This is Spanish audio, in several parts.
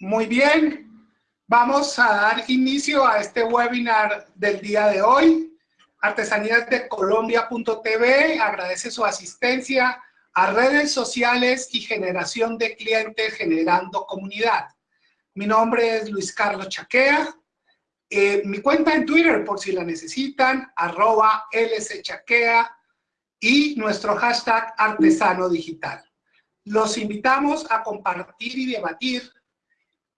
Muy bien, vamos a dar inicio a este webinar del día de hoy. Artesanías de Colombia.tv agradece su asistencia a redes sociales y generación de clientes generando comunidad. Mi nombre es Luis Carlos Chaquea. Eh, mi cuenta en Twitter, por si la necesitan, arroba lschaquea y nuestro hashtag artesano digital. Los invitamos a compartir y debatir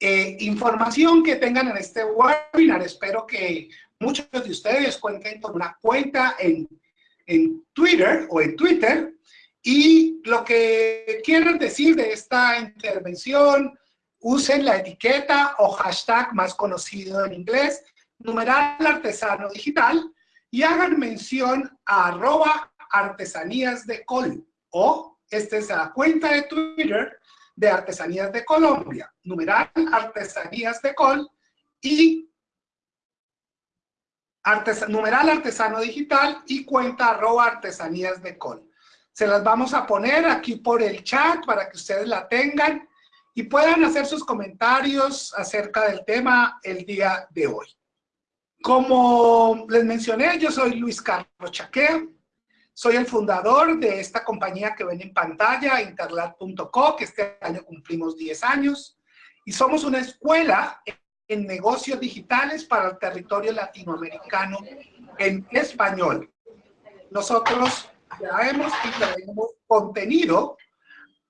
eh, información que tengan en este webinar. Espero que muchos de ustedes cuenten con una cuenta en, en Twitter o en Twitter. Y lo que quiero decir de esta intervención, usen la etiqueta o hashtag más conocido en inglés, numeral artesano digital, y hagan mención a arroba artesanías de col o esta es la cuenta de Twitter de Artesanías de Colombia, numeral Artesanías de Col y numeral Artesano Digital y cuenta arroba Artesanías de Col. Se las vamos a poner aquí por el chat para que ustedes la tengan y puedan hacer sus comentarios acerca del tema el día de hoy. Como les mencioné, yo soy Luis Carlos Chaquea, soy el fundador de esta compañía que ven en pantalla, interlat.co, que este año cumplimos 10 años, y somos una escuela en negocios digitales para el territorio latinoamericano en español. Nosotros traemos y traemos contenido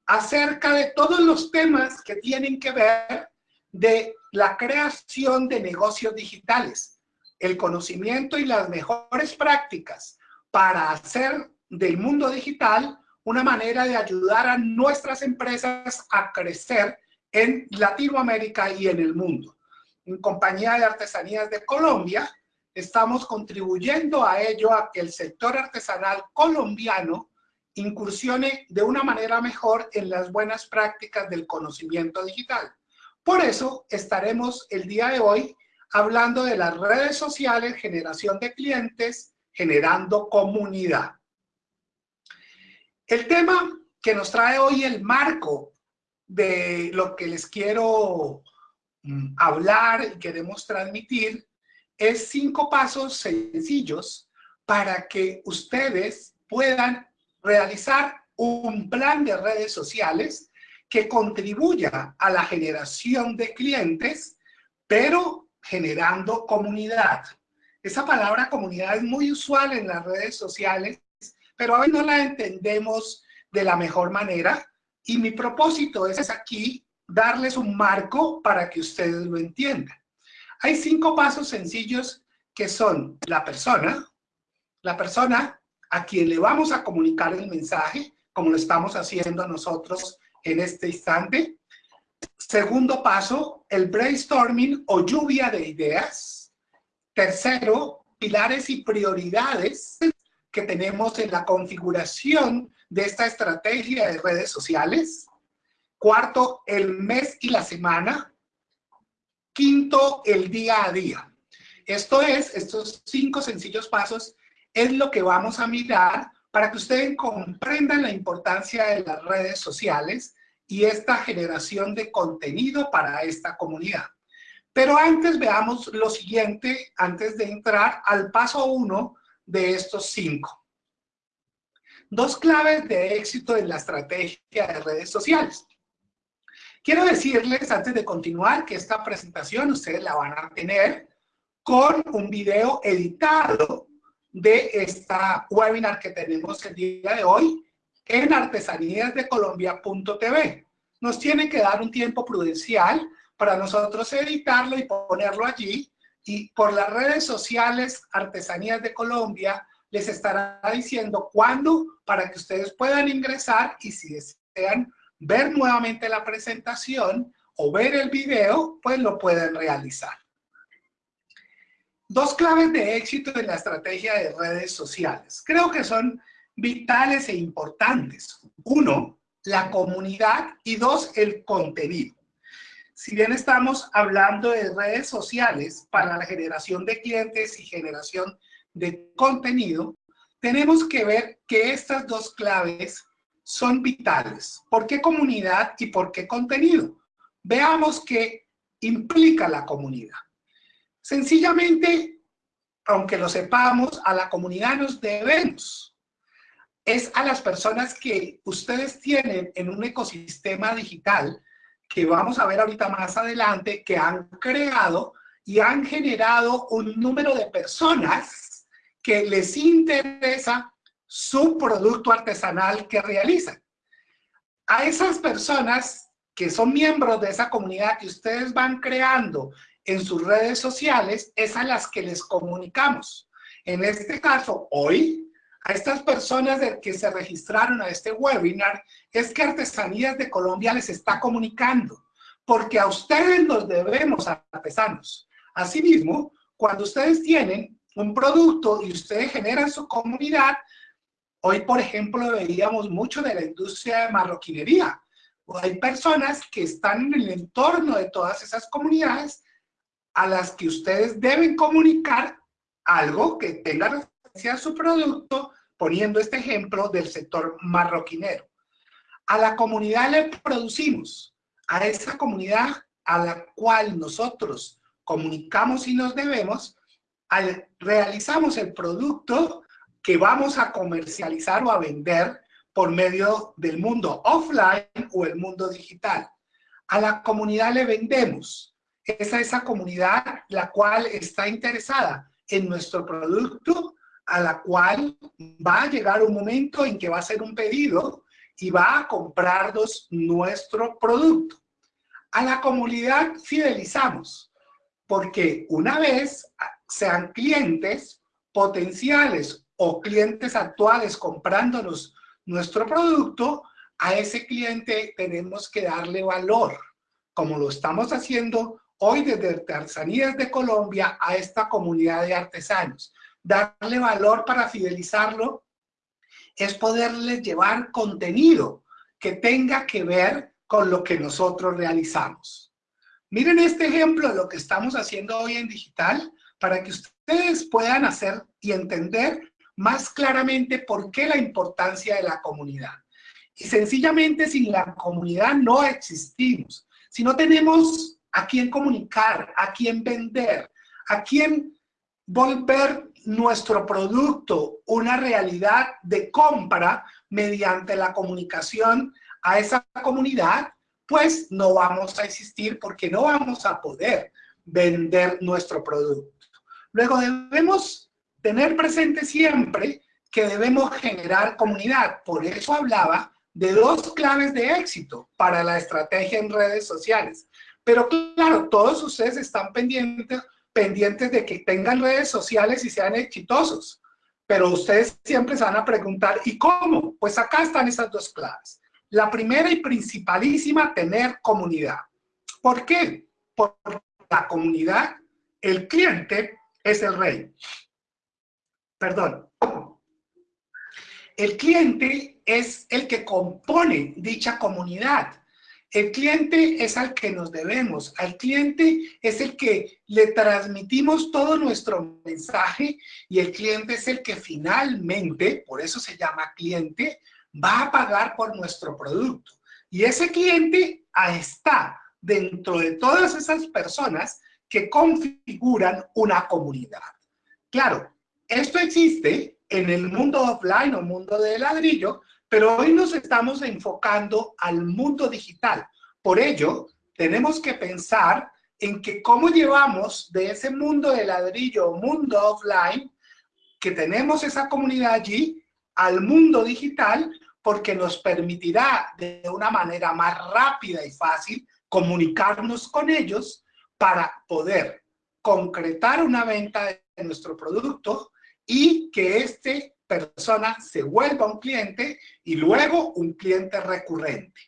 acerca de todos los temas que tienen que ver de la creación de negocios digitales, el conocimiento y las mejores prácticas para hacer del mundo digital una manera de ayudar a nuestras empresas a crecer en Latinoamérica y en el mundo. En Compañía de Artesanías de Colombia, estamos contribuyendo a ello, a que el sector artesanal colombiano incursione de una manera mejor en las buenas prácticas del conocimiento digital. Por eso estaremos el día de hoy hablando de las redes sociales, generación de clientes, generando comunidad. El tema que nos trae hoy el marco de lo que les quiero mm, hablar y queremos transmitir es cinco pasos sencillos para que ustedes puedan realizar un plan de redes sociales que contribuya a la generación de clientes, pero generando comunidad. Esa palabra comunidad es muy usual en las redes sociales, pero a no la entendemos de la mejor manera. Y mi propósito es aquí darles un marco para que ustedes lo entiendan. Hay cinco pasos sencillos que son la persona, la persona a quien le vamos a comunicar el mensaje, como lo estamos haciendo nosotros en este instante. Segundo paso, el brainstorming o lluvia de ideas. Tercero, pilares y prioridades que tenemos en la configuración de esta estrategia de redes sociales. Cuarto, el mes y la semana. Quinto, el día a día. Esto es, estos cinco sencillos pasos es lo que vamos a mirar para que ustedes comprendan la importancia de las redes sociales y esta generación de contenido para esta comunidad. Pero antes veamos lo siguiente, antes de entrar al paso uno de estos cinco. Dos claves de éxito en la estrategia de redes sociales. Quiero decirles, antes de continuar, que esta presentación ustedes la van a tener con un video editado de esta webinar que tenemos el día de hoy en artesaníasdecolombia.tv. Nos tiene que dar un tiempo prudencial para nosotros editarlo y ponerlo allí. Y por las redes sociales Artesanías de Colombia les estará diciendo cuándo para que ustedes puedan ingresar y si desean ver nuevamente la presentación o ver el video, pues lo pueden realizar. Dos claves de éxito en la estrategia de redes sociales. Creo que son vitales e importantes. Uno, la comunidad y dos, el contenido si bien estamos hablando de redes sociales para la generación de clientes y generación de contenido, tenemos que ver que estas dos claves son vitales. ¿Por qué comunidad y por qué contenido? veamos qué implica la comunidad. Sencillamente, aunque lo sepamos, a la comunidad nos debemos. Es a las personas que ustedes tienen en un ecosistema digital que vamos a ver ahorita más adelante, que han creado y han generado un número de personas que les interesa su producto artesanal que realizan. A esas personas que son miembros de esa comunidad que ustedes van creando en sus redes sociales, es a las que les comunicamos. En este caso, hoy, a estas personas que se registraron a este webinar, es que Artesanías de Colombia les está comunicando, porque a ustedes nos debemos artesanos. Asimismo, cuando ustedes tienen un producto y ustedes generan su comunidad, hoy por ejemplo veíamos mucho de la industria de marroquinería. Hay personas que están en el entorno de todas esas comunidades a las que ustedes deben comunicar algo que tenga referencia a su producto, poniendo este ejemplo del sector marroquinero. A la comunidad le producimos, a esa comunidad a la cual nosotros comunicamos y nos debemos, al, realizamos el producto que vamos a comercializar o a vender por medio del mundo offline o el mundo digital. A la comunidad le vendemos. Es a esa comunidad la cual está interesada en nuestro producto, a la cual va a llegar un momento en que va a hacer un pedido y va a comprarnos nuestro producto. A la comunidad fidelizamos porque una vez sean clientes potenciales o clientes actuales comprándonos nuestro producto, a ese cliente tenemos que darle valor, como lo estamos haciendo hoy desde Artesanías de Colombia a esta comunidad de artesanos. Darle valor para fidelizarlo es poderle llevar contenido que tenga que ver con lo que nosotros realizamos. Miren este ejemplo de lo que estamos haciendo hoy en digital para que ustedes puedan hacer y entender más claramente por qué la importancia de la comunidad. Y sencillamente sin la comunidad no existimos. Si no tenemos a quién comunicar, a quién vender, a quién volver nuestro producto una realidad de compra mediante la comunicación a esa comunidad, pues no vamos a existir porque no vamos a poder vender nuestro producto. Luego debemos tener presente siempre que debemos generar comunidad. Por eso hablaba de dos claves de éxito para la estrategia en redes sociales. Pero claro, todos ustedes están pendientes, pendientes de que tengan redes sociales y sean exitosos. Pero ustedes siempre se van a preguntar, ¿y cómo? Pues acá están esas dos claves. La primera y principalísima, tener comunidad. ¿Por qué? Porque la comunidad, el cliente es el rey. Perdón. El cliente es el que compone dicha comunidad. El cliente es al que nos debemos. Al cliente es el que le transmitimos todo nuestro mensaje y el cliente es el que finalmente, por eso se llama cliente, va a pagar por nuestro producto. Y ese cliente está dentro de todas esas personas que configuran una comunidad. Claro, esto existe en el mundo offline o mundo de ladrillo, pero hoy nos estamos enfocando al mundo digital. Por ello, tenemos que pensar en que cómo llevamos de ese mundo de ladrillo mundo offline, que tenemos esa comunidad allí, al mundo digital porque nos permitirá de una manera más rápida y fácil comunicarnos con ellos para poder concretar una venta de nuestro producto y que este persona se vuelva un cliente y luego un cliente recurrente.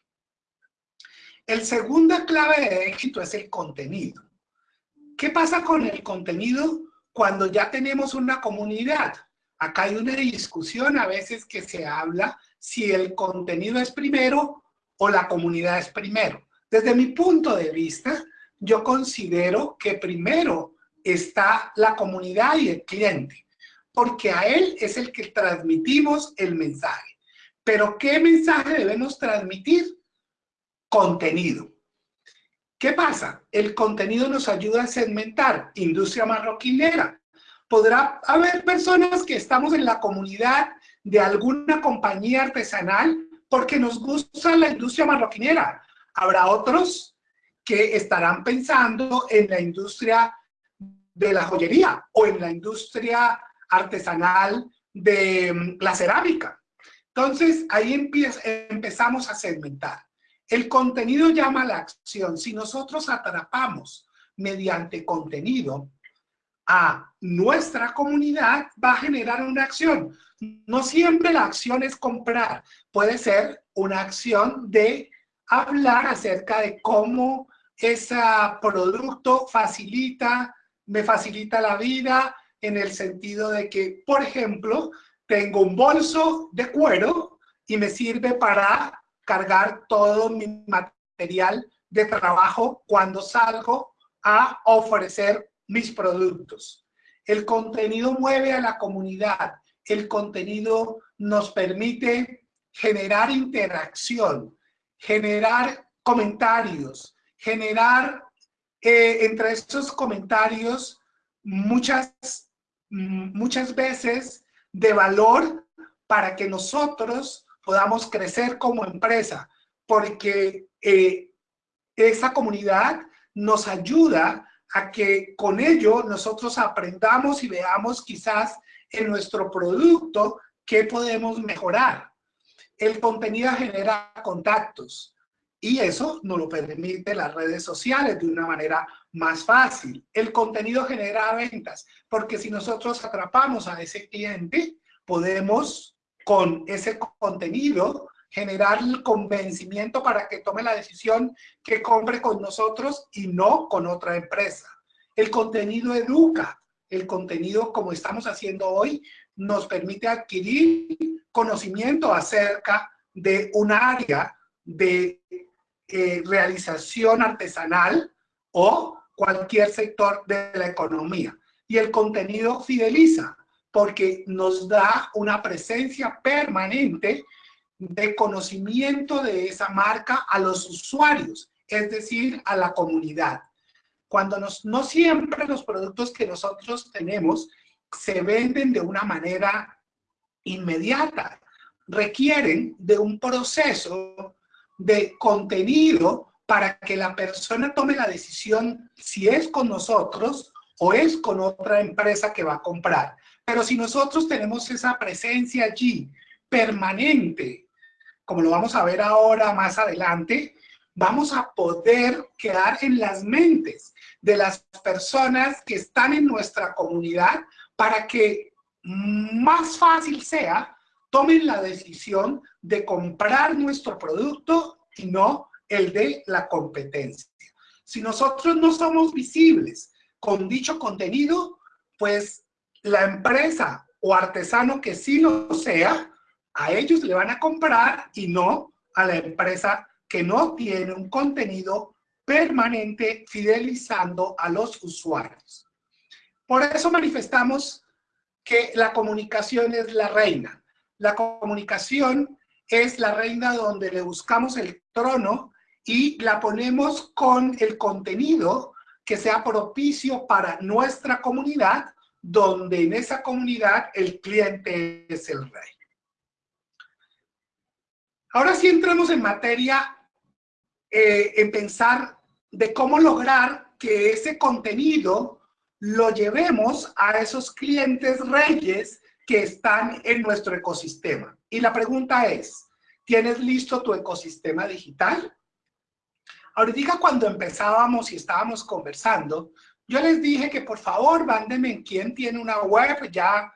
El segunda clave de éxito es el contenido. ¿Qué pasa con el contenido cuando ya tenemos una comunidad? Acá hay una discusión a veces que se habla si el contenido es primero o la comunidad es primero. Desde mi punto de vista, yo considero que primero está la comunidad y el cliente, porque a él es el que transmitimos el mensaje. Pero ¿qué mensaje debemos transmitir? Contenido. ¿Qué pasa? El contenido nos ayuda a segmentar industria marroquinera. Podrá haber personas que estamos en la comunidad de alguna compañía artesanal porque nos gusta la industria marroquinera. Habrá otros que estarán pensando en la industria de la joyería o en la industria artesanal de mm, la cerámica. Entonces, ahí empezamos a segmentar. El contenido llama a la acción. Si nosotros atrapamos mediante contenido a nuestra comunidad, va a generar una acción. No siempre la acción es comprar. Puede ser una acción de hablar acerca de cómo ese producto facilita, me facilita la vida en el sentido de que, por ejemplo, tengo un bolso de cuero y me sirve para cargar todo mi material de trabajo cuando salgo a ofrecer mis productos. El contenido mueve a la comunidad. El contenido nos permite generar interacción, generar comentarios, generar eh, entre estos comentarios muchas, muchas veces de valor para que nosotros podamos crecer como empresa, porque eh, esa comunidad nos ayuda a que con ello nosotros aprendamos y veamos quizás en nuestro producto qué podemos mejorar. El contenido genera contactos y eso nos lo permite las redes sociales de una manera más fácil. El contenido genera ventas porque si nosotros atrapamos a ese cliente, podemos con ese contenido generar el convencimiento para que tome la decisión que compre con nosotros y no con otra empresa. El contenido educa. El contenido, como estamos haciendo hoy, nos permite adquirir conocimiento acerca de un área de eh, realización artesanal o cualquier sector de la economía. Y el contenido fideliza porque nos da una presencia permanente de conocimiento de esa marca a los usuarios, es decir, a la comunidad. Cuando nos, no siempre los productos que nosotros tenemos se venden de una manera inmediata, requieren de un proceso de contenido para que la persona tome la decisión si es con nosotros o es con otra empresa que va a comprar. Pero si nosotros tenemos esa presencia allí permanente, como lo vamos a ver ahora más adelante, vamos a poder quedar en las mentes de las personas que están en nuestra comunidad para que más fácil sea tomen la decisión de comprar nuestro producto y no el de la competencia. Si nosotros no somos visibles con dicho contenido, pues la empresa o artesano que sí lo sea, a ellos le van a comprar y no a la empresa que no tiene un contenido permanente fidelizando a los usuarios. Por eso manifestamos que la comunicación es la reina. La comunicación es la reina donde le buscamos el trono y la ponemos con el contenido que sea propicio para nuestra comunidad donde en esa comunidad el cliente es el rey. Ahora sí entramos en materia, eh, en pensar de cómo lograr que ese contenido lo llevemos a esos clientes reyes que están en nuestro ecosistema. Y la pregunta es, ¿tienes listo tu ecosistema digital? Ahorita cuando empezábamos y estábamos conversando, yo les dije que por favor mándenme quién tiene una web ya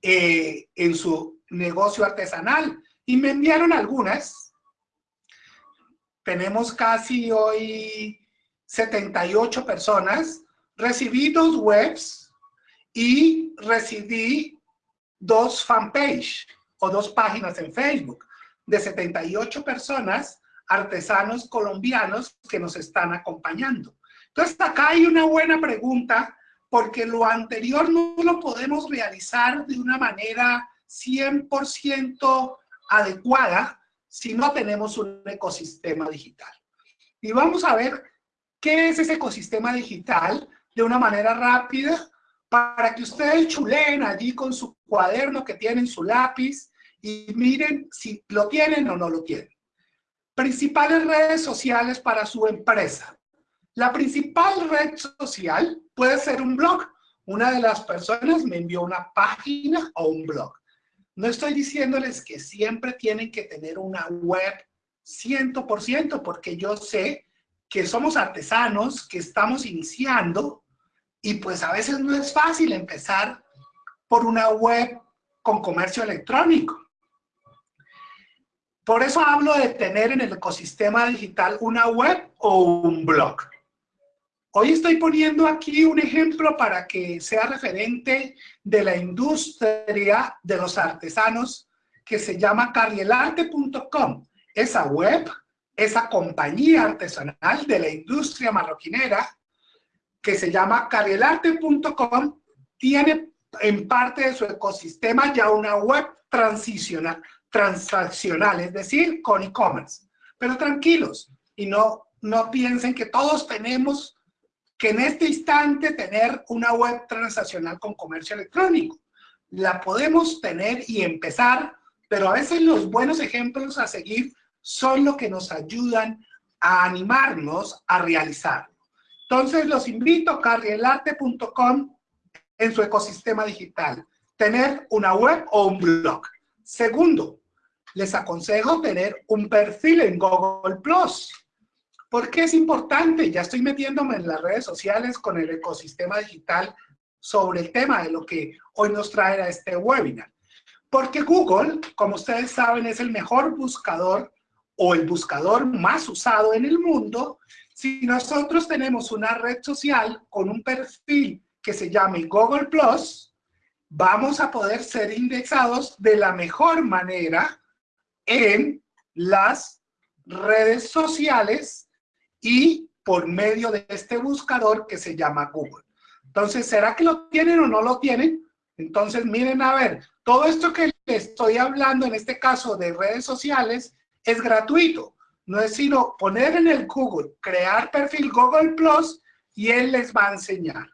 eh, en su negocio artesanal. Y me enviaron algunas. Tenemos casi hoy 78 personas. Recibí dos webs y recibí dos fanpage o dos páginas en Facebook de 78 personas, artesanos colombianos que nos están acompañando. Entonces, acá hay una buena pregunta, porque lo anterior no lo podemos realizar de una manera 100% adecuada si no tenemos un ecosistema digital. Y vamos a ver qué es ese ecosistema digital de una manera rápida para que ustedes chuleen allí con su cuaderno que tienen, su lápiz, y miren si lo tienen o no lo tienen. Principales redes sociales para su empresa. La principal red social puede ser un blog. Una de las personas me envió una página o un blog. No estoy diciéndoles que siempre tienen que tener una web 100%, porque yo sé que somos artesanos, que estamos iniciando, y pues a veces no es fácil empezar por una web con comercio electrónico. Por eso hablo de tener en el ecosistema digital una web o un blog. Hoy estoy poniendo aquí un ejemplo para que sea referente de la industria de los artesanos que se llama carrielarte.com. Esa web, esa compañía artesanal de la industria marroquinera que se llama carrielarte.com tiene en parte de su ecosistema ya una web transicional, transaccional, es decir, con e-commerce. Pero tranquilos y no, no piensen que todos tenemos que en este instante tener una web transaccional con comercio electrónico. La podemos tener y empezar, pero a veces los buenos ejemplos a seguir son lo que nos ayudan a animarnos a realizarlo. Entonces los invito a carrielarte.com en su ecosistema digital. Tener una web o un blog. Segundo, les aconsejo tener un perfil en Google+. ¿Por qué es importante? Ya estoy metiéndome en las redes sociales con el ecosistema digital sobre el tema de lo que hoy nos trae a este webinar. Porque Google, como ustedes saben, es el mejor buscador o el buscador más usado en el mundo. Si nosotros tenemos una red social con un perfil que se llame Google+, vamos a poder ser indexados de la mejor manera en las redes sociales y por medio de este buscador que se llama Google. Entonces, ¿será que lo tienen o no lo tienen? Entonces, miren a ver, todo esto que les estoy hablando, en este caso de redes sociales, es gratuito. No es sino poner en el Google, crear perfil Google Plus y él les va a enseñar.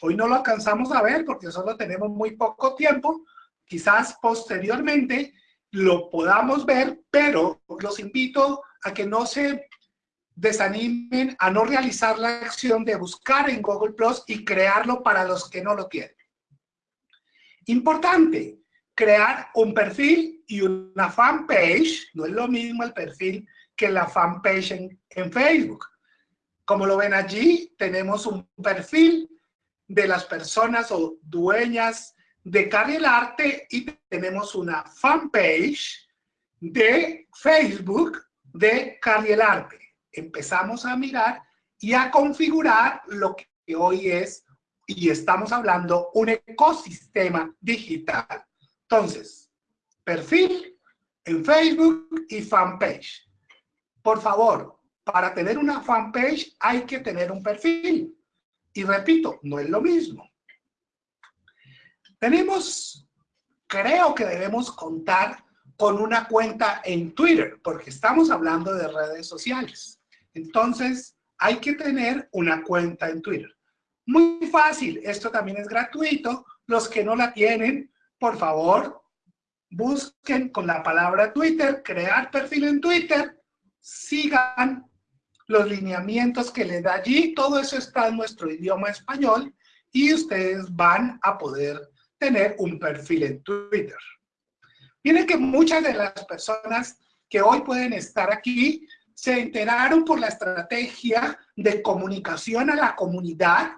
Hoy no lo alcanzamos a ver porque solo tenemos muy poco tiempo. Quizás posteriormente lo podamos ver, pero los invito a que no se desanimen a no realizar la acción de buscar en Google Plus y crearlo para los que no lo tienen. Importante, crear un perfil y una fanpage, no es lo mismo el perfil que la fanpage en, en Facebook. Como lo ven allí, tenemos un perfil de las personas o dueñas de Carriel Arte y tenemos una fanpage de Facebook de Carriel Arte. Empezamos a mirar y a configurar lo que hoy es, y estamos hablando, un ecosistema digital. Entonces, perfil en Facebook y fanpage. Por favor, para tener una fanpage hay que tener un perfil. Y repito, no es lo mismo. Tenemos, creo que debemos contar con una cuenta en Twitter, porque estamos hablando de redes sociales. Entonces, hay que tener una cuenta en Twitter. Muy fácil, esto también es gratuito. Los que no la tienen, por favor, busquen con la palabra Twitter, crear perfil en Twitter, sigan los lineamientos que le da allí, todo eso está en nuestro idioma español y ustedes van a poder tener un perfil en Twitter. Miren que muchas de las personas que hoy pueden estar aquí se enteraron por la estrategia de comunicación a la comunidad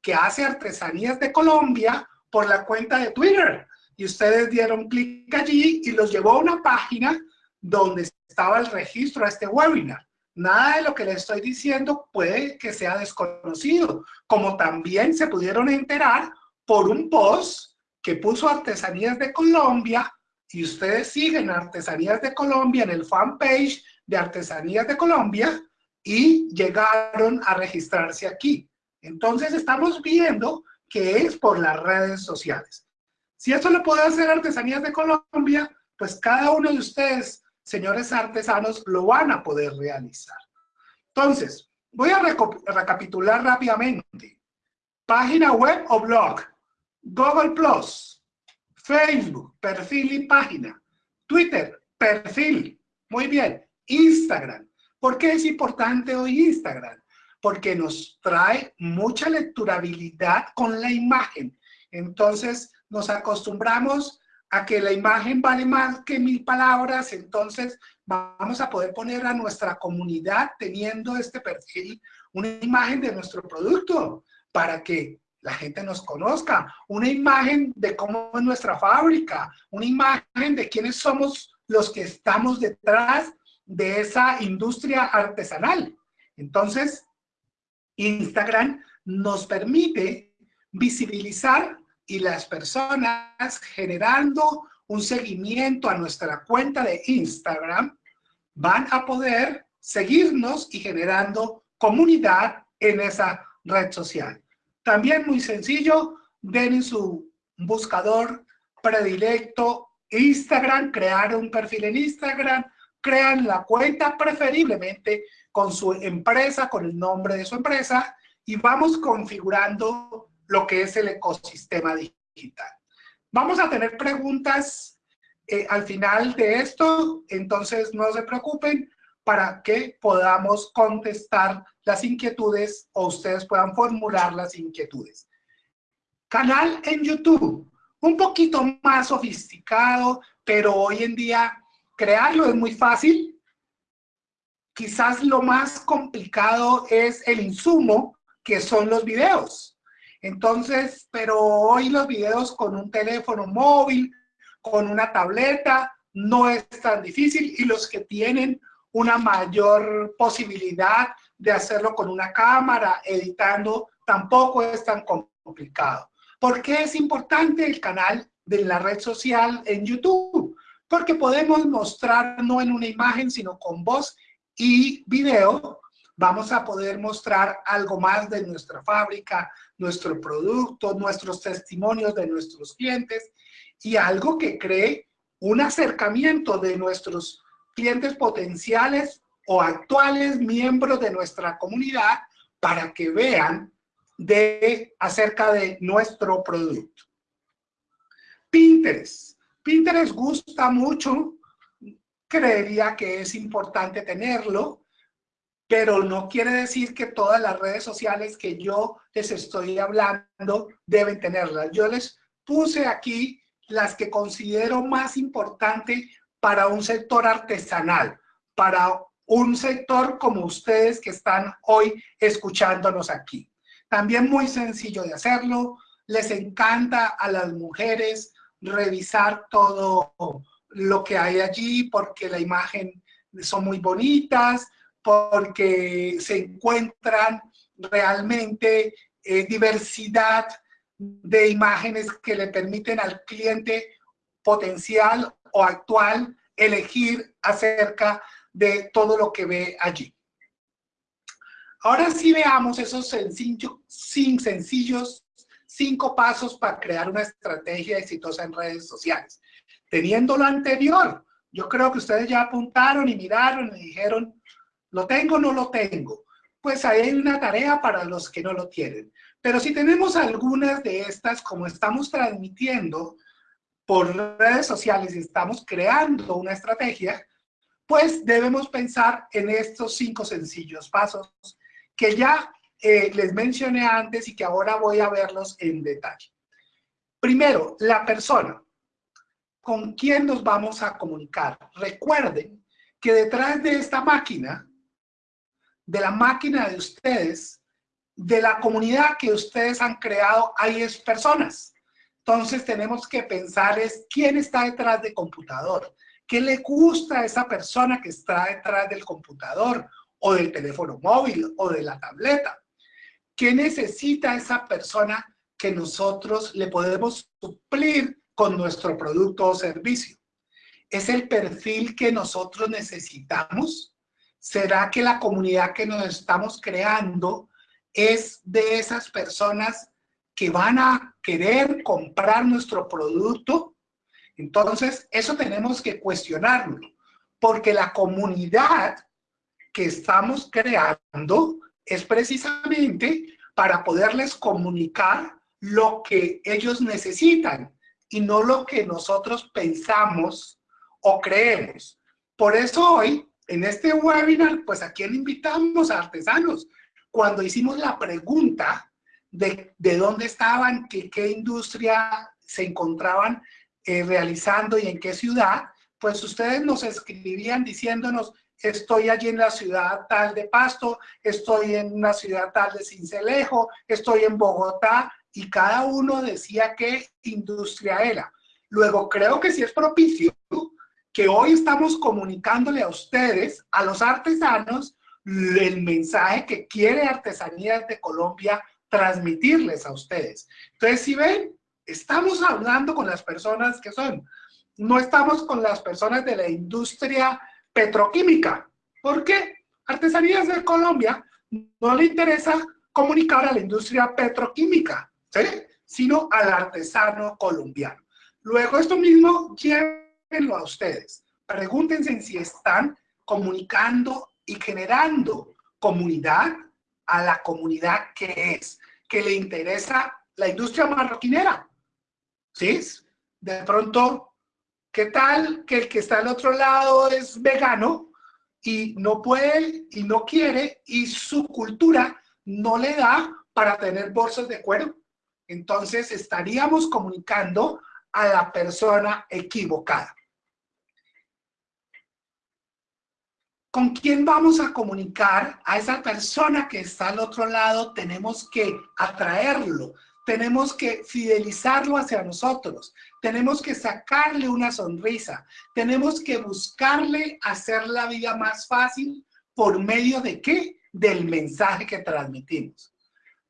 que hace Artesanías de Colombia por la cuenta de Twitter. Y ustedes dieron clic allí y los llevó a una página donde estaba el registro a este webinar. Nada de lo que le estoy diciendo puede que sea desconocido, como también se pudieron enterar por un post que puso Artesanías de Colombia y ustedes siguen Artesanías de Colombia en el fanpage de Artesanías de Colombia y llegaron a registrarse aquí. Entonces estamos viendo que es por las redes sociales. Si esto lo puede hacer Artesanías de Colombia, pues cada uno de ustedes señores artesanos lo van a poder realizar. Entonces, Voy a recapitular rápidamente. Página web o blog, Google Plus, Facebook, perfil y página, Twitter, perfil, muy bien, Instagram. ¿Por qué es importante hoy Instagram? Porque nos trae mucha lecturabilidad con la imagen. Entonces nos acostumbramos a que la imagen vale más que mil palabras, entonces vamos a poder poner a nuestra comunidad teniendo este perfil una imagen de nuestro producto para que la gente nos conozca, una imagen de cómo es nuestra fábrica, una imagen de quiénes somos los que estamos detrás de esa industria artesanal. Entonces, Instagram nos permite visibilizar y las personas generando un seguimiento a nuestra cuenta de Instagram van a poder seguirnos y generando comunidad en esa red social. También muy sencillo, den en su buscador predilecto Instagram, crear un perfil en Instagram, crean la cuenta preferiblemente con su empresa, con el nombre de su empresa y vamos configurando lo que es el ecosistema digital. Vamos a tener preguntas eh, al final de esto, entonces no se preocupen para que podamos contestar las inquietudes o ustedes puedan formular las inquietudes. Canal en YouTube, un poquito más sofisticado, pero hoy en día crearlo es muy fácil. Quizás lo más complicado es el insumo, que son los videos. Entonces, pero hoy los videos con un teléfono móvil, con una tableta, no es tan difícil y los que tienen una mayor posibilidad de hacerlo con una cámara, editando, tampoco es tan complicado. ¿Por qué es importante el canal de la red social en YouTube? Porque podemos mostrar no en una imagen, sino con voz y video, vamos a poder mostrar algo más de nuestra fábrica, nuestro producto, nuestros testimonios de nuestros clientes y algo que cree un acercamiento de nuestros clientes potenciales o actuales miembros de nuestra comunidad para que vean de, acerca de nuestro producto. Pinterest. Pinterest gusta mucho, creería que es importante tenerlo, pero no quiere decir que todas las redes sociales que yo les estoy hablando deben tenerlas. Yo les puse aquí las que considero más importantes para un sector artesanal, para un sector como ustedes que están hoy escuchándonos aquí. También muy sencillo de hacerlo, les encanta a las mujeres revisar todo lo que hay allí porque la imagen son muy bonitas, porque se encuentran realmente eh, diversidad de imágenes que le permiten al cliente potencial o actual elegir acerca de todo lo que ve allí. Ahora sí veamos esos sencillos, cinco pasos para crear una estrategia exitosa en redes sociales. Teniendo lo anterior, yo creo que ustedes ya apuntaron y miraron y dijeron, ¿Lo tengo o no lo tengo? Pues hay una tarea para los que no lo tienen. Pero si tenemos algunas de estas, como estamos transmitiendo por redes sociales y estamos creando una estrategia, pues debemos pensar en estos cinco sencillos pasos que ya eh, les mencioné antes y que ahora voy a verlos en detalle. Primero, la persona. ¿Con quién nos vamos a comunicar? Recuerden que detrás de esta máquina de la máquina de ustedes, de la comunidad que ustedes han creado, hay es personas. Entonces tenemos que pensar es quién está detrás del computador, qué le gusta a esa persona que está detrás del computador o del teléfono móvil o de la tableta. ¿Qué necesita esa persona que nosotros le podemos suplir con nuestro producto o servicio? ¿Es el perfil que nosotros necesitamos? ¿Será que la comunidad que nos estamos creando es de esas personas que van a querer comprar nuestro producto? Entonces, eso tenemos que cuestionarlo, porque la comunidad que estamos creando es precisamente para poderles comunicar lo que ellos necesitan y no lo que nosotros pensamos o creemos. Por eso hoy, en este webinar, pues a quién invitamos a artesanos. Cuando hicimos la pregunta de, de dónde estaban, que, qué industria se encontraban eh, realizando y en qué ciudad, pues ustedes nos escribían diciéndonos, estoy allí en la ciudad tal de Pasto, estoy en una ciudad tal de Cincelejo, estoy en Bogotá, y cada uno decía qué industria era. Luego, creo que sí es propicio que hoy estamos comunicándole a ustedes, a los artesanos, el mensaje que quiere Artesanías de Colombia transmitirles a ustedes. Entonces, si ven, estamos hablando con las personas que son. No estamos con las personas de la industria petroquímica. ¿Por qué? Artesanías de Colombia no le interesa comunicar a la industria petroquímica, ¿sí? sino al artesano colombiano. Luego esto mismo llévenlo a ustedes. Pregúntense si están comunicando y generando comunidad a la comunidad que es, que le interesa la industria marroquinera. ¿Sí? De pronto ¿Qué tal que el que está al otro lado es vegano y no puede y no quiere y su cultura no le da para tener bolsas de cuero? Entonces estaríamos comunicando a la persona equivocada. ¿Con quién vamos a comunicar? A esa persona que está al otro lado tenemos que atraerlo, tenemos que fidelizarlo hacia nosotros, tenemos que sacarle una sonrisa, tenemos que buscarle hacer la vida más fácil por medio de qué? Del mensaje que transmitimos.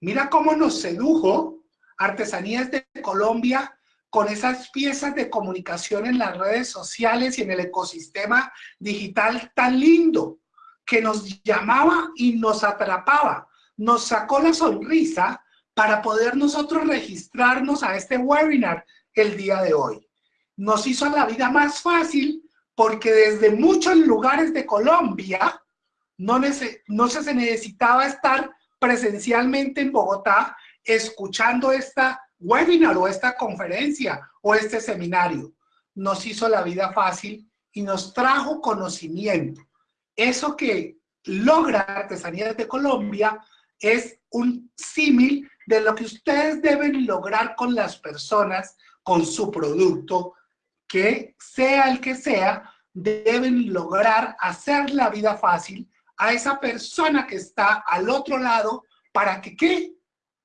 Mira cómo nos sedujo Artesanías de Colombia con esas piezas de comunicación en las redes sociales y en el ecosistema digital tan lindo que nos llamaba y nos atrapaba, nos sacó la sonrisa para poder nosotros registrarnos a este webinar el día de hoy. Nos hizo la vida más fácil porque desde muchos lugares de Colombia no, no se necesitaba estar presencialmente en Bogotá escuchando esta webinar o esta conferencia o este seminario. Nos hizo la vida fácil y nos trajo conocimiento. Eso que logra Artesanías de Colombia es un símil de lo que ustedes deben lograr con las personas, con su producto, que sea el que sea, deben lograr hacer la vida fácil a esa persona que está al otro lado para que, ¿qué?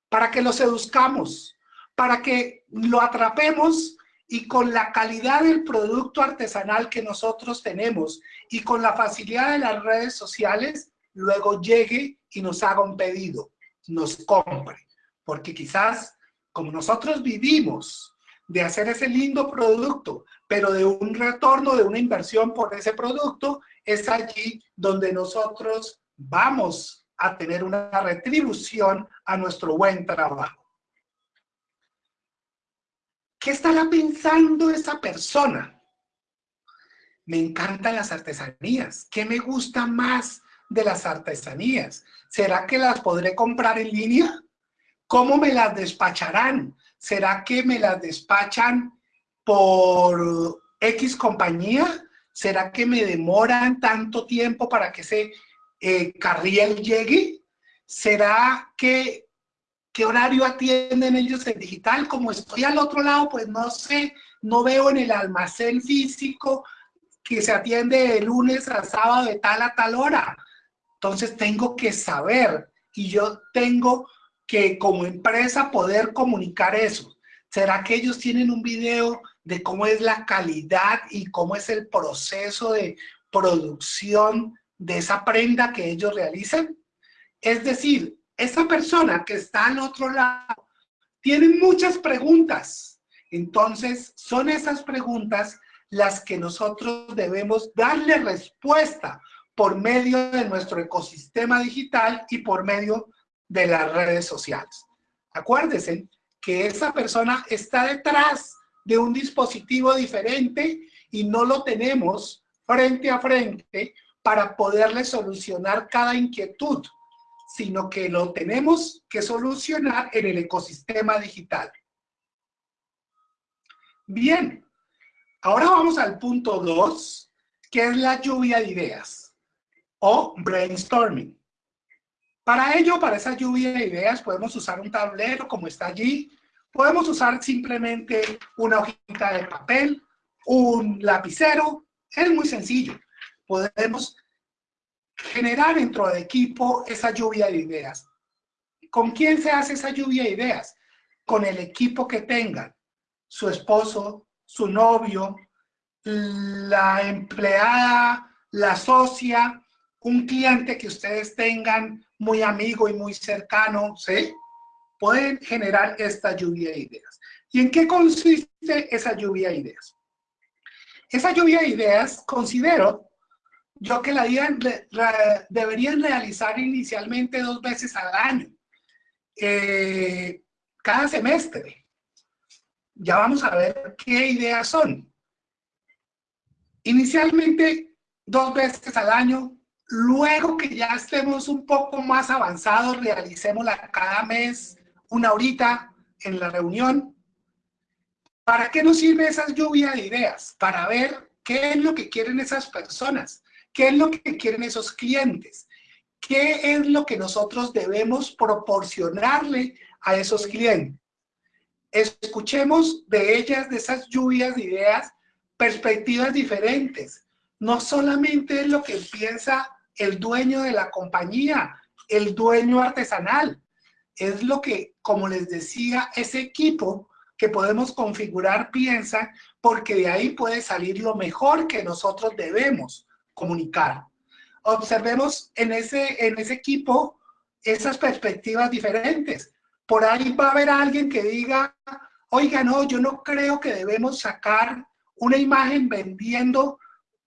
Para que lo seduzcamos, para que lo atrapemos y con la calidad del producto artesanal que nosotros tenemos y con la facilidad de las redes sociales, luego llegue y nos haga un pedido, nos compre porque quizás como nosotros vivimos de hacer ese lindo producto, pero de un retorno, de una inversión por ese producto, es allí donde nosotros vamos a tener una retribución a nuestro buen trabajo. ¿Qué estará pensando esa persona? Me encantan las artesanías. ¿Qué me gusta más de las artesanías? ¿Será que las podré comprar en línea? ¿Cómo me las despacharán? ¿Será que me las despachan por X compañía? ¿Será que me demoran tanto tiempo para que ese eh, carriel llegue? ¿Será que qué horario atienden ellos en digital? Como estoy al otro lado, pues no sé, no veo en el almacén físico que se atiende de lunes a sábado de tal a tal hora. Entonces tengo que saber y yo tengo que como empresa poder comunicar eso? ¿Será que ellos tienen un video de cómo es la calidad y cómo es el proceso de producción de esa prenda que ellos realizan? Es decir, esa persona que está al otro lado tiene muchas preguntas. Entonces, son esas preguntas las que nosotros debemos darle respuesta por medio de nuestro ecosistema digital y por medio de las redes sociales. Acuérdense que esa persona está detrás de un dispositivo diferente y no lo tenemos frente a frente para poderle solucionar cada inquietud. Sino que lo tenemos que solucionar en el ecosistema digital. Bien, ahora vamos al punto 2, que es la lluvia de ideas o brainstorming. Para ello, para esa lluvia de ideas, podemos usar un tablero como está allí, podemos usar simplemente una hojita de papel, un lapicero, es muy sencillo. Podemos generar dentro del equipo esa lluvia de ideas. ¿Con quién se hace esa lluvia de ideas? Con el equipo que tengan. Su esposo, su novio, la empleada, la socia, un cliente que ustedes tengan muy amigo y muy cercano, ¿sí? Pueden generar esta lluvia de ideas. ¿Y en qué consiste esa lluvia de ideas? Esa lluvia de ideas considero yo que la deberían realizar inicialmente dos veces al año, eh, cada semestre. Ya vamos a ver qué ideas son. Inicialmente dos veces al año, luego que ya estemos un poco más avanzados, realicémosla cada mes, una horita en la reunión. ¿Para qué nos sirve esa lluvia de ideas? Para ver qué es lo que quieren esas personas ¿Qué es lo que quieren esos clientes? ¿Qué es lo que nosotros debemos proporcionarle a esos clientes? Escuchemos de ellas, de esas lluvias de ideas, perspectivas diferentes. No solamente es lo que piensa el dueño de la compañía, el dueño artesanal. Es lo que, como les decía, ese equipo que podemos configurar piensa, porque de ahí puede salir lo mejor que nosotros debemos comunicar. Observemos en ese, en ese equipo esas perspectivas diferentes. Por ahí va a haber alguien que diga, oiga, no, yo no creo que debemos sacar una imagen vendiendo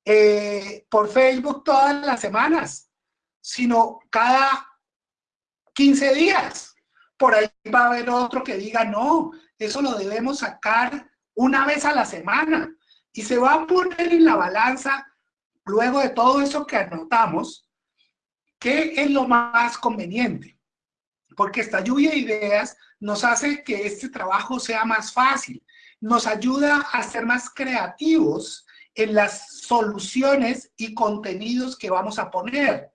eh, por Facebook todas las semanas, sino cada 15 días. Por ahí va a haber otro que diga, no, eso lo debemos sacar una vez a la semana. Y se va a poner en la balanza luego de todo eso que anotamos, ¿qué es lo más conveniente? Porque esta lluvia de ideas nos hace que este trabajo sea más fácil, nos ayuda a ser más creativos en las soluciones y contenidos que vamos a poner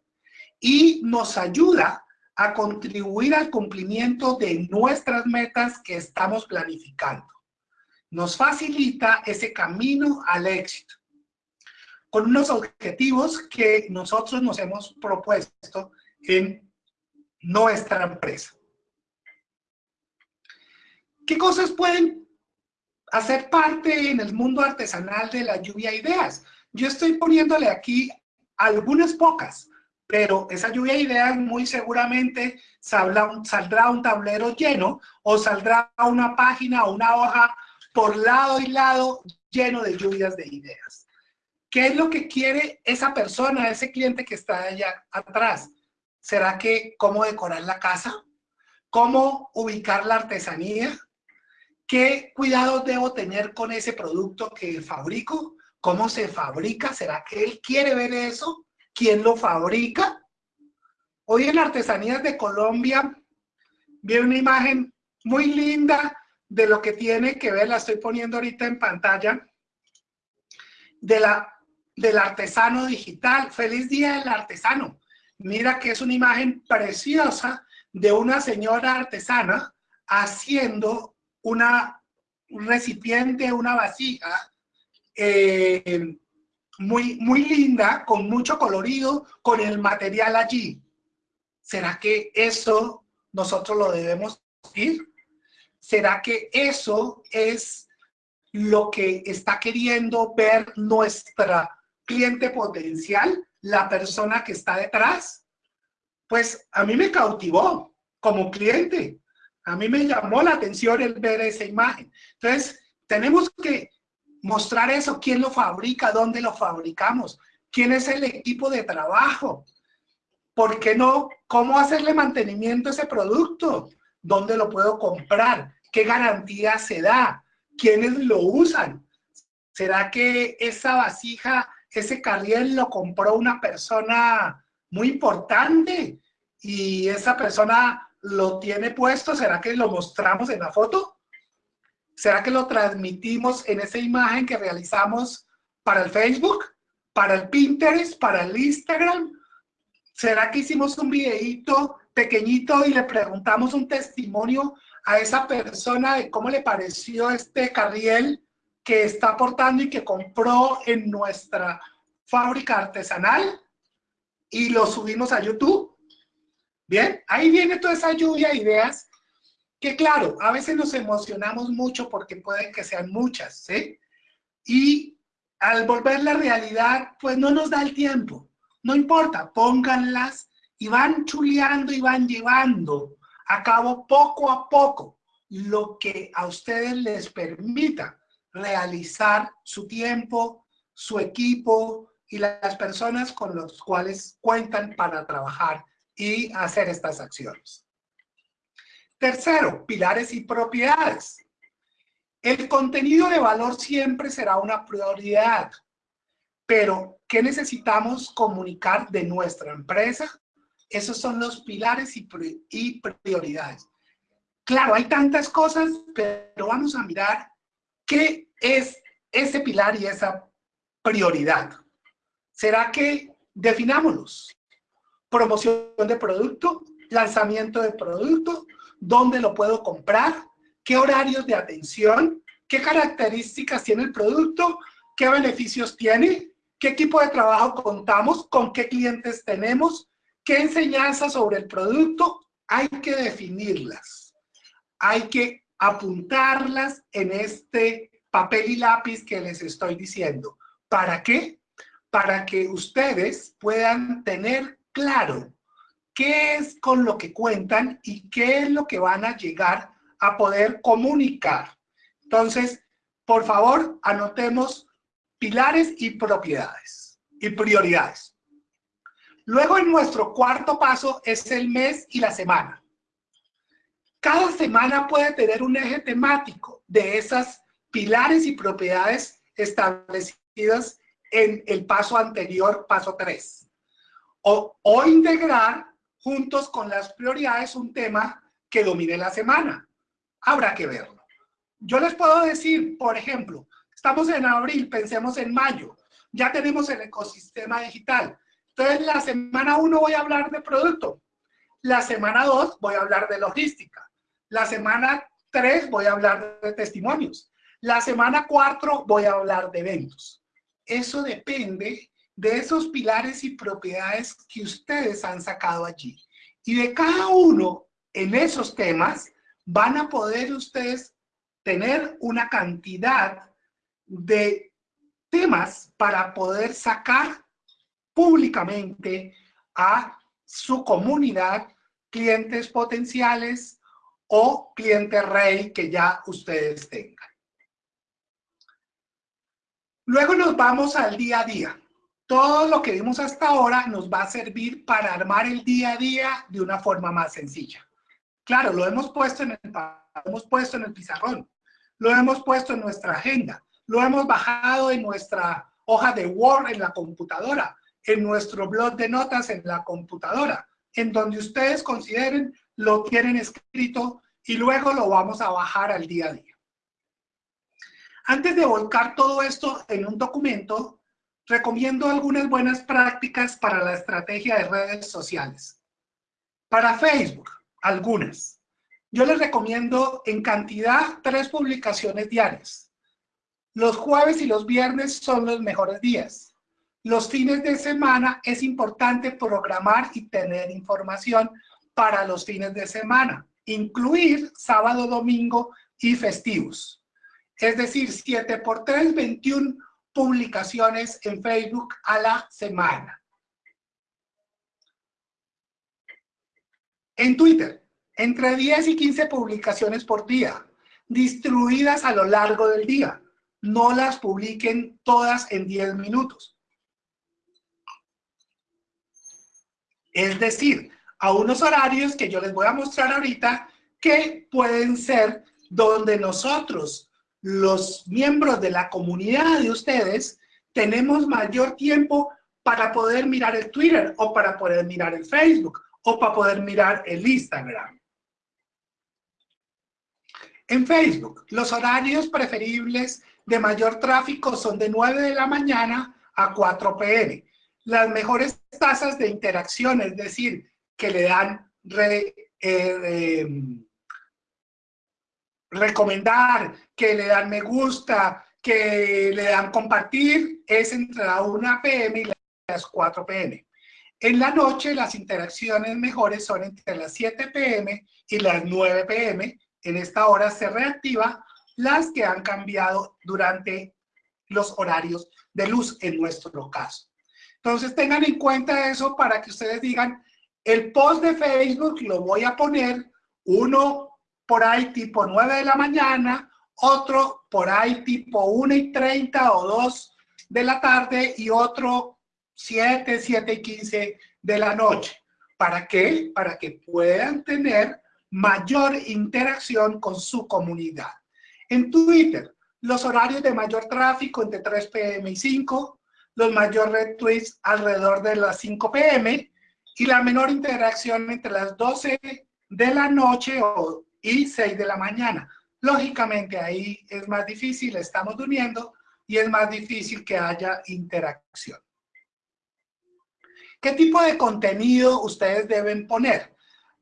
y nos ayuda a contribuir al cumplimiento de nuestras metas que estamos planificando. Nos facilita ese camino al éxito con unos objetivos que nosotros nos hemos propuesto en nuestra empresa. ¿Qué cosas pueden hacer parte en el mundo artesanal de la lluvia de ideas? Yo estoy poniéndole aquí algunas pocas, pero esa lluvia de ideas muy seguramente saldrá un, saldrá un tablero lleno o saldrá una página o una hoja por lado y lado lleno de lluvias de ideas. ¿Qué es lo que quiere esa persona, ese cliente que está allá atrás? ¿Será que cómo decorar la casa? ¿Cómo ubicar la artesanía? ¿Qué cuidados debo tener con ese producto que fabrico? ¿Cómo se fabrica? ¿Será que él quiere ver eso? ¿Quién lo fabrica? Hoy en Artesanías de Colombia vi una imagen muy linda de lo que tiene que ver, la estoy poniendo ahorita en pantalla, de la del artesano digital. ¡Feliz Día del Artesano! Mira que es una imagen preciosa de una señora artesana haciendo una, un recipiente, una vasija eh, muy, muy linda, con mucho colorido, con el material allí. ¿Será que eso nosotros lo debemos ir? ¿Será que eso es lo que está queriendo ver nuestra cliente potencial, la persona que está detrás, pues a mí me cautivó como cliente. A mí me llamó la atención el ver esa imagen. Entonces, tenemos que mostrar eso, quién lo fabrica, dónde lo fabricamos, quién es el equipo de trabajo, ¿por qué no? ¿Cómo hacerle mantenimiento a ese producto? ¿Dónde lo puedo comprar? ¿Qué garantía se da? ¿Quiénes lo usan? ¿Será que esa vasija ese carriel lo compró una persona muy importante y esa persona lo tiene puesto, ¿será que lo mostramos en la foto? ¿Será que lo transmitimos en esa imagen que realizamos para el Facebook, para el Pinterest, para el Instagram? ¿Será que hicimos un videito pequeñito y le preguntamos un testimonio a esa persona de cómo le pareció este carriel que está aportando y que compró en nuestra fábrica artesanal y lo subimos a YouTube? Bien, ahí viene toda esa lluvia de ideas que claro, a veces nos emocionamos mucho porque pueden que sean muchas, ¿sí? Y al volver la realidad, pues no nos da el tiempo. No importa, pónganlas y van chuleando y van llevando a cabo poco a poco lo que a ustedes les permita realizar su tiempo, su equipo y las personas con los cuales cuentan para trabajar y hacer estas acciones. Tercero, pilares y propiedades. El contenido de valor siempre será una prioridad, pero ¿qué necesitamos comunicar de nuestra empresa? Esos son los pilares y, prioridades. Claro, hay tantas cosas, pero vamos a mirar qué es ese pilar y esa prioridad. ¿Será que definámoslos? Promoción de producto, lanzamiento de producto, dónde lo puedo comprar, qué horarios de atención, qué características tiene el producto, qué beneficios tiene, qué equipo de trabajo contamos, con qué clientes tenemos, qué enseñanzas sobre el producto, hay que definirlas. Hay que apuntarlas en este papel y lápiz que les estoy diciendo. ¿Para qué? Para que ustedes puedan tener claro qué es con lo que cuentan y qué es lo que van a llegar a poder comunicar. Entonces, por favor, anotemos pilares y propiedades y prioridades. Luego, en nuestro cuarto paso es el mes y la semana. Cada semana puede tener un eje temático de esas pilares y propiedades establecidas en el paso anterior, paso 3. O, o integrar juntos con las prioridades un tema que domine la semana. Habrá que verlo. Yo les puedo decir, por ejemplo, estamos en abril, pensemos en mayo, ya tenemos el ecosistema digital. Entonces, la semana 1 voy a hablar de producto, la semana 2 voy a hablar de logística, la semana 3 voy a hablar de testimonios, la semana 4 voy a hablar de eventos. Eso depende de esos pilares y propiedades que ustedes han sacado allí. Y de cada uno en esos temas van a poder ustedes tener una cantidad de temas para poder sacar públicamente a su comunidad clientes potenciales o cliente rey que ya ustedes tengan. Luego nos vamos al día a día todo lo que vimos hasta ahora nos va a servir para armar el día a día de una forma más sencilla. Claro, lo hemos puesto en el, hemos puesto en el pizarrón, lo hemos puesto en nuestra agenda, lo hemos bajado en nuestra hoja de Word en la computadora, en nuestro blog de notas en la computadora, en donde ustedes consideren lo tienen escrito y luego lo vamos a bajar al día a día. Antes de volcar todo esto en un documento, recomiendo algunas buenas prácticas para la estrategia de redes sociales. Para Facebook, algunas. Yo les recomiendo en cantidad tres publicaciones diarias. Los jueves y los viernes son los mejores días. Los fines de semana es importante programar y tener información para los fines de semana, incluir sábado, domingo y festivos. Es decir, 7 por 3, 21 publicaciones en Facebook a la semana. En Twitter, entre 10 y 15 publicaciones por día, distribuidas a lo largo del día. No las publiquen todas en 10 minutos. Es decir, a unos horarios que yo les voy a mostrar ahorita que pueden ser donde nosotros los miembros de la comunidad de ustedes tenemos mayor tiempo para poder mirar el Twitter o para poder mirar el Facebook o para poder mirar el Instagram. En Facebook, los horarios preferibles de mayor tráfico son de 9 de la mañana a 4 pm. Las mejores tasas de interacción, es decir, que le dan eh, recomendar, que le dan me gusta, que le dan compartir, es entre la 1 pm y las 4 pm. En la noche las interacciones mejores son entre las 7 pm y las 9 pm. En esta hora se reactiva las que han cambiado durante los horarios de luz en nuestro caso. Entonces tengan en cuenta eso para que ustedes digan, el post de Facebook lo voy a poner uno por ahí tipo 9 de la mañana, otro por ahí tipo 1 y 30 o 2 de la tarde y otro 7, 7 y 15 de la noche. ¿Para qué? Para que puedan tener mayor interacción con su comunidad. En Twitter, los horarios de mayor tráfico entre 3 pm y 5, los mayores retweets alrededor de las 5 pm y la menor interacción entre las 12 de la noche y 6 de la mañana. Lógicamente ahí es más difícil, estamos durmiendo y es más difícil que haya interacción. ¿Qué tipo de contenido ustedes deben poner?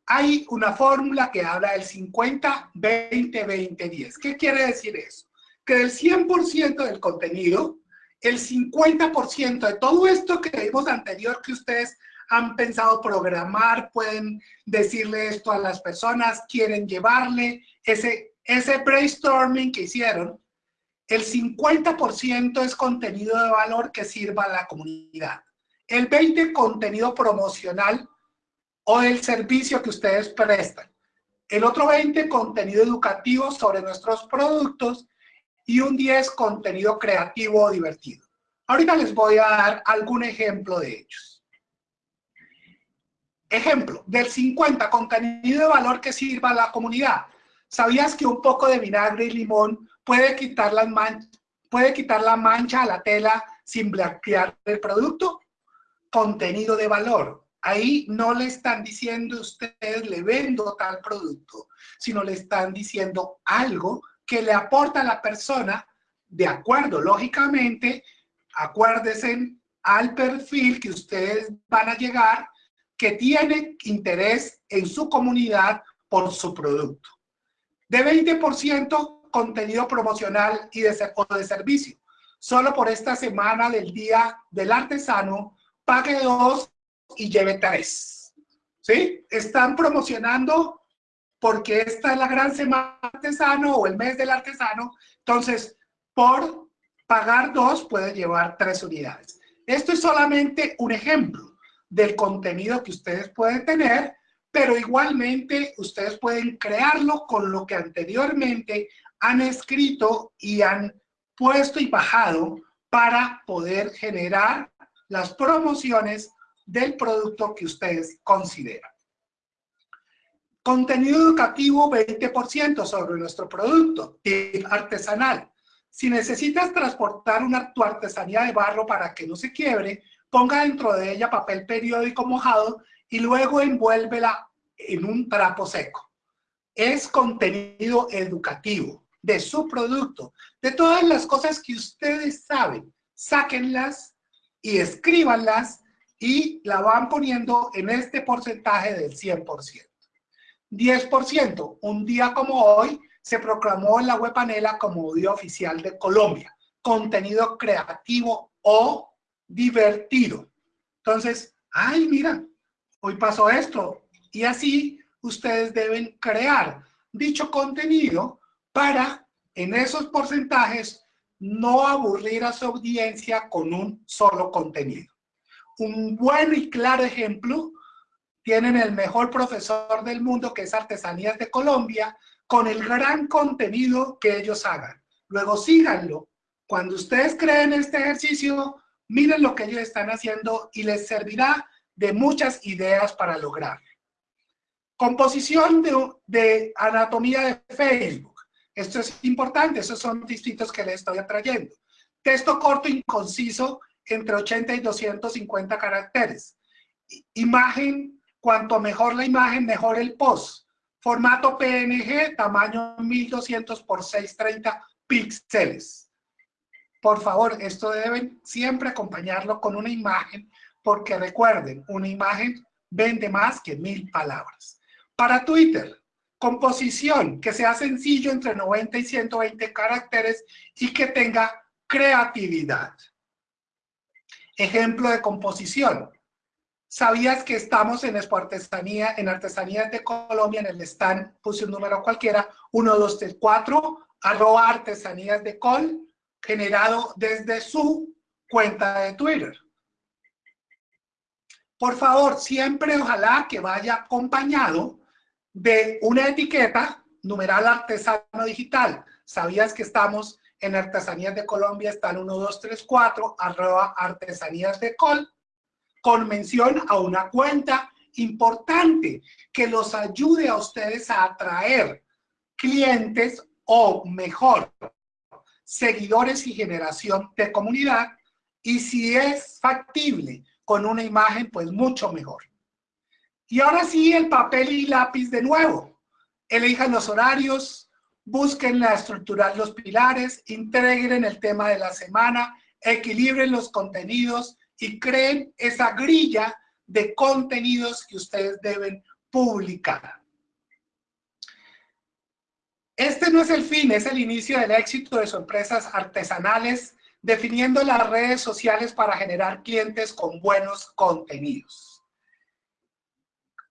hay una fórmula que habla del 50, 20, 20, 10. ¿Qué quiere decir eso? Que del 100% del contenido, el 50% de todo esto que vimos anterior que ustedes han pensado programar, pueden decirle esto a las personas, quieren llevarle ese, ese brainstorming que hicieron, el 50% es contenido de valor que sirva a la comunidad. El 20% contenido promocional o el servicio que ustedes prestan. El otro 20, contenido educativo sobre nuestros productos y un 10, contenido creativo o divertido. Ahorita les voy a dar algún ejemplo de ellos. Ejemplo, del 50, contenido de valor que sirva a la comunidad. ¿Sabías que un poco de vinagre y limón puede quitar, las puede quitar la mancha a la tela sin blanquear el producto? Contenido de valor. Ahí no le están diciendo ustedes le vendo tal producto, sino le están diciendo algo que le aporta a la persona de acuerdo, lógicamente, acuérdense al perfil que ustedes van a llegar que tiene interés en su comunidad por su producto. De 20% contenido promocional y de, de servicio. Solo por esta semana del Día del Artesano, pague dos y lleve tres. ¿Sí? Están promocionando porque esta es la gran semana artesano o el mes del artesano. Entonces, por pagar dos, puede llevar tres unidades. Esto es solamente un ejemplo del contenido que ustedes pueden tener, pero igualmente ustedes pueden crearlo con lo que anteriormente han escrito y han puesto y bajado para poder generar las promociones del producto que ustedes consideran. Contenido educativo 20% sobre nuestro producto, artesanal. Si necesitas transportar una, tu artesanía de barro para que no se quiebre, ponga dentro de ella papel periódico mojado y luego envuélvela en un trapo seco. Es contenido educativo de su producto, de todas las cosas que ustedes saben. Sáquenlas y escríbanlas y la van poniendo en este porcentaje del 100%. 10%, un día como hoy, se proclamó en la web panela como Día Oficial de Colombia. Contenido creativo o divertido. Entonces, ay, mira, hoy pasó esto. Y así ustedes deben crear dicho contenido para, en esos porcentajes, no aburrir a su audiencia con un solo contenido un buen y claro ejemplo, tienen el mejor profesor del mundo, que es Artesanías de Colombia, con el gran contenido que ellos hagan. Luego síganlo. Cuando ustedes creen este ejercicio, miren lo que ellos están haciendo y les servirá de muchas ideas para lograr. Composición de, de anatomía de Facebook. Esto es importante, esos son distintos que les estoy trayendo. Texto corto y conciso entre 80 y 250 caracteres. Imagen Cuanto mejor la imagen, mejor el post. Formato PNG, tamaño 1200 por 630 píxeles. Por favor, esto deben siempre acompañarlo con una imagen, porque recuerden, una imagen vende más que mil palabras. Para Twitter, composición, que sea sencillo entre 90 y 120 caracteres y que tenga creatividad. Ejemplo de composición. ¿Sabías que estamos en Expo Artesanía, en Artesanías de Colombia, en el stand, puse un número cualquiera, 1234, arroba artesanías de col, generado desde su cuenta de Twitter. Por favor, siempre ojalá que vaya acompañado de una etiqueta, numeral artesano digital. ¿Sabías que estamos en Artesanías de Colombia? Están 1234, arroba artesanías de col, con mención a una cuenta importante que los ayude a ustedes a atraer clientes o mejor, seguidores y generación de comunidad. Y si es factible con una imagen, pues mucho mejor. Y ahora sí, el papel y lápiz de nuevo. Elijan los horarios, busquen la estructura, los pilares, integren el tema de la semana, equilibren los contenidos y creen esa grilla de contenidos que ustedes deben publicar. Este no es el fin, es el inicio del éxito de sus empresas artesanales, definiendo las redes sociales para generar clientes con buenos contenidos.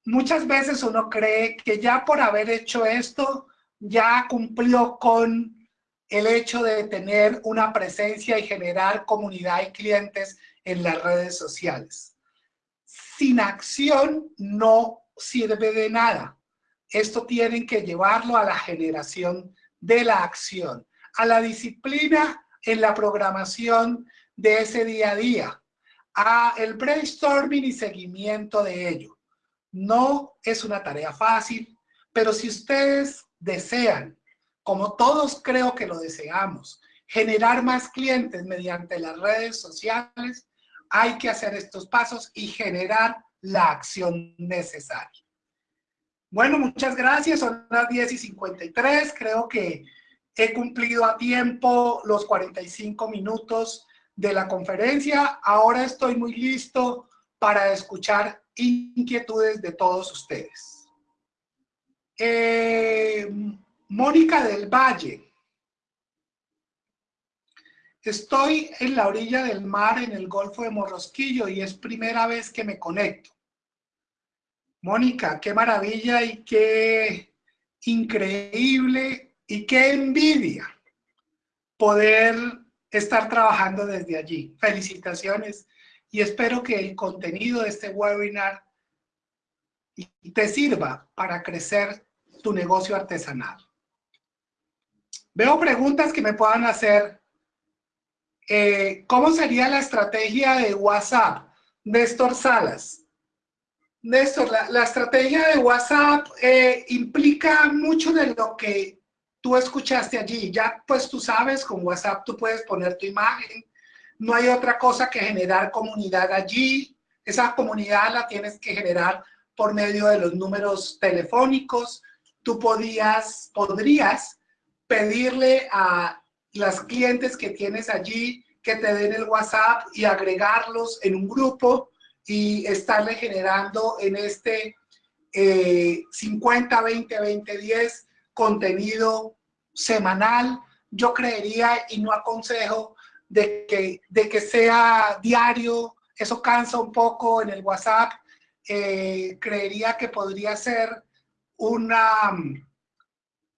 Muchas veces uno cree que ya por haber hecho esto, ya cumplió con el hecho de tener una presencia y generar comunidad y clientes en las redes sociales. Sin acción no sirve de nada. Esto tienen que llevarlo a la generación de la acción, a la disciplina en la programación de ese día a día, a el brainstorming y seguimiento de ello. No es una tarea fácil, pero si ustedes desean, como todos creo que lo deseamos, generar más clientes mediante las redes sociales, hay que hacer estos pasos y generar la acción necesaria. Bueno, muchas gracias. Son las 10 y 53. Creo que he cumplido a tiempo los 45 minutos de la conferencia. Ahora estoy muy listo para escuchar inquietudes de todos ustedes. Eh, Mónica del Valle. Estoy en la orilla del mar en el Golfo de Morrosquillo y es primera vez que me conecto. Mónica, qué maravilla y qué increíble y qué envidia poder estar trabajando desde allí. Felicitaciones y espero que el contenido de este webinar te sirva para crecer tu negocio artesanal. Veo preguntas que me puedan hacer eh, ¿cómo sería la estrategia de WhatsApp? Néstor Salas. Néstor, la, estrategia de WhatsApp eh, implica mucho de lo que tú escuchaste allí. Ya pues tú sabes, con WhatsApp tú puedes poner tu imagen. No hay otra cosa que generar comunidad allí. Esa comunidad la tienes que generar por medio de los números telefónicos. Tú podías, podrías pedirle a las clientes que tienes allí que te den el WhatsApp y agregarlos en un grupo y estarle generando en este 50, 20, 20, 10 contenido semanal. Yo creería y no aconsejo de que, de que sea diario, eso cansa un poco en el WhatsApp. Eh, creería que podría ser una,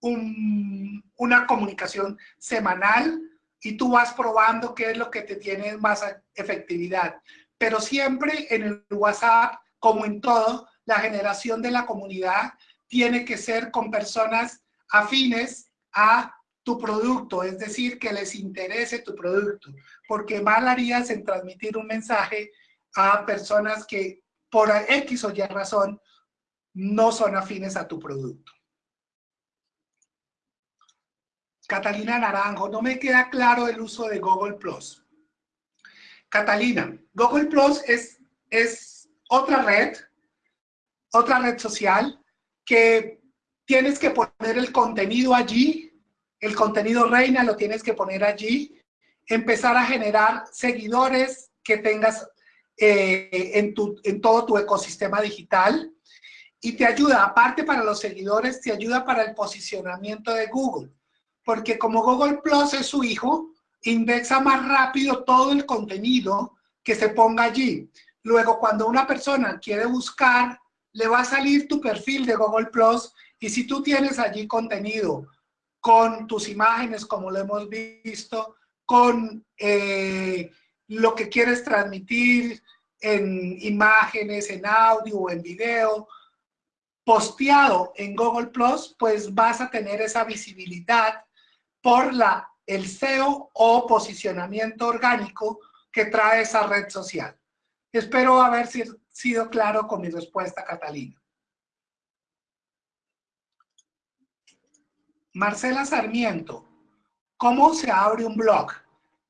una comunicación semanal y tú vas probando qué es lo que te tiene más efectividad. Pero siempre en el WhatsApp, como en todo, la generación de la comunidad tiene que ser con personas afines a tu producto, es decir, que les interese tu producto, porque mal harías en transmitir un mensaje a personas que por X o Y razón no son afines a tu producto. Catalina Naranjo, no me queda claro el uso de Google Plus. Catalina, Google Plus es, es otra red otra red social que tienes que poner el contenido allí, el contenido reina lo tienes que poner allí, empezar a generar seguidores que tengas eh, en, tu, en todo tu ecosistema digital. Y te ayuda, aparte para los seguidores, te ayuda para el posicionamiento de Google, porque como Google Plus es su hijo, indexa más rápido todo el contenido que se ponga allí. Luego, cuando una persona quiere buscar, le va a salir tu perfil de Google Plus y si tú tienes allí contenido con tus imágenes, como lo hemos visto, con eh, lo que quieres transmitir en imágenes, en audio o en video, posteado en Google Plus, pues vas a tener esa visibilidad por la, el SEO o posicionamiento orgánico que trae esa red social. Espero haber sido claro con mi respuesta, Catalina. Marcela Sarmiento, ¿cómo se abre un blog?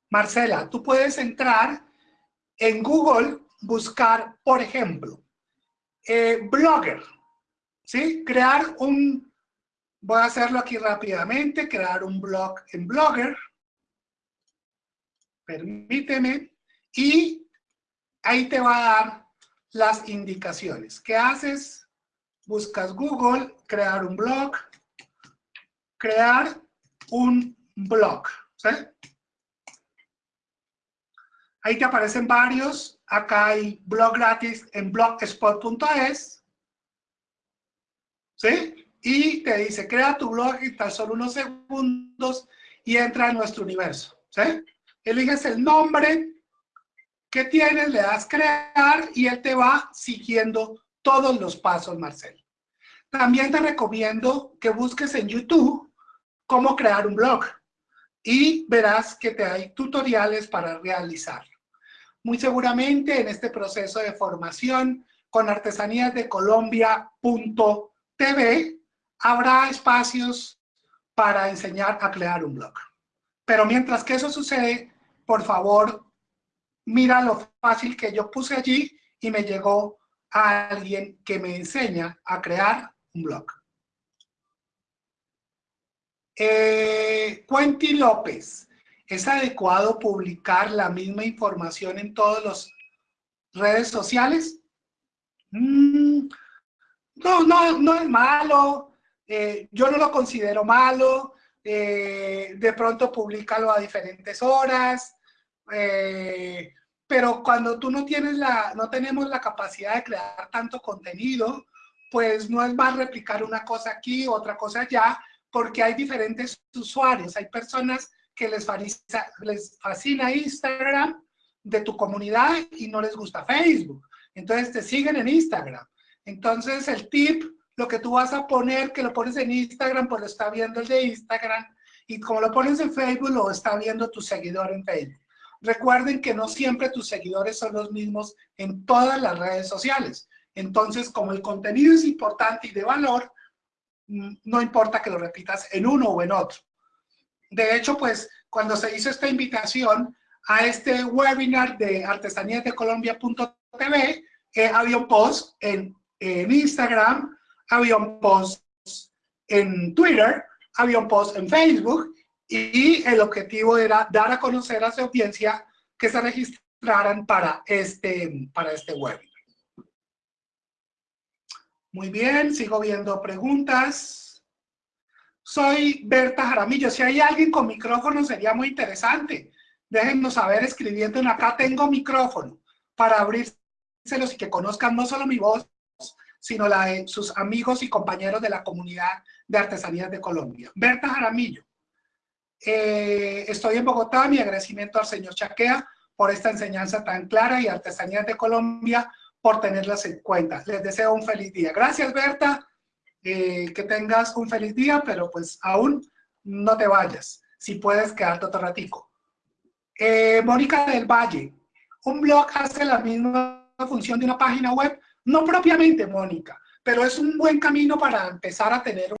Marcela, tú puedes entrar en Google, buscar, por ejemplo, eh, blogger, ¿sí? Crear un, voy a hacerlo aquí rápidamente, crear un blog en Blogger. Permíteme. Y ahí te va a dar las indicaciones. ¿Qué haces? Buscas Google, crear un blog, crear un blog. ¿sí? Ahí te aparecen varios. Acá hay blog gratis en blogspot.es. ¿sí? Y te dice, crea tu blog en tan solo unos segundos y entra en nuestro universo, ¿sí? Eliges el nombre que tienes, le das crear y él te va siguiendo todos los pasos, Marcel. También te recomiendo que busques en YouTube cómo crear un blog y verás que te hay tutoriales para realizarlo. Muy seguramente en este proceso de formación con artesanías de Colombia.com TV habrá espacios para enseñar a crear un blog. Pero mientras que eso sucede, por favor, mira lo fácil que yo puse allí y me llegó a alguien que me enseña a crear un blog. Eh, López, ¿es adecuado publicar la misma información en todas las redes sociales? Mm, no, no, no es malo, eh, yo no lo considero malo, eh, de pronto públicalo a diferentes horas, eh, pero cuando tú no tienes la, no tenemos la capacidad de crear tanto contenido, pues no es más replicar una cosa aquí, otra cosa allá, porque hay diferentes usuarios, hay personas que les les fascina Instagram de tu comunidad y no les gusta Facebook. Entonces te siguen en Instagram. Entonces, el tip, lo que tú vas a poner, que lo pones en Instagram, pues lo está viendo el de Instagram, y como lo pones en Facebook, lo está viendo tu seguidor en Facebook. Recuerden que no siempre tus seguidores son los mismos en todas las redes sociales. Entonces, como el contenido es importante y de valor, mm, no importa que lo repitas en uno o en otro. De hecho, pues, cuando se hizo esta invitación a este webinar de artesaníasdecolombia.tv, eh, había un post en en Instagram, había un post en Twitter, había un post en Facebook y el objetivo era dar a conocer a su audiencia que se registraran para este, para este webinar. Muy bien, sigo viendo preguntas. Soy Berta Jaramillo. Si hay alguien con micrófono sería muy interesante. Déjennos saber escribiendo en acá tengo micrófono para abrírselos y que conozcan no solo mi voz, sino la de sus amigos y compañeros de la comunidad de artesanías de Colombia. Berta Jaramillo, eh, estoy en Bogotá, mi agradecimiento al señor Chaquea por esta enseñanza tan clara y artesanías de Colombia por tenerlas en cuenta. Les deseo un feliz día. Gracias, Berta. Eh, que tengas un feliz día, pero pues aún no te vayas. Si puedes quedarte otro ratico. Eh, Mónica del Valle. Un blog hace la misma función de una página web no propiamente, Mónica, pero es un buen camino para empezar a tener